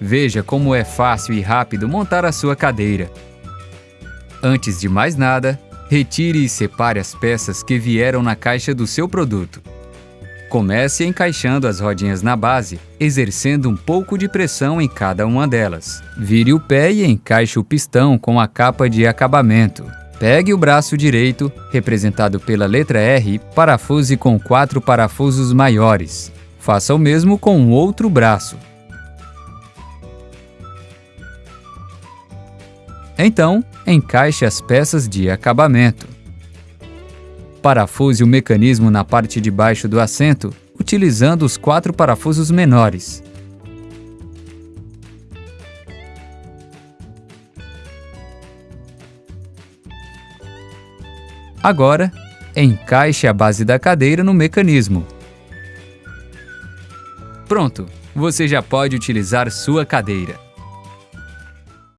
Veja como é fácil e rápido montar a sua cadeira. Antes de mais nada, retire e separe as peças que vieram na caixa do seu produto. Comece encaixando as rodinhas na base, exercendo um pouco de pressão em cada uma delas. Vire o pé e encaixe o pistão com a capa de acabamento. Pegue o braço direito, representado pela letra R, parafuse com quatro parafusos maiores. Faça o mesmo com o outro braço. Então, encaixe as peças de acabamento. Parafuse o mecanismo na parte de baixo do assento, utilizando os quatro parafusos menores. Agora, encaixe a base da cadeira no mecanismo. Pronto! Você já pode utilizar sua cadeira.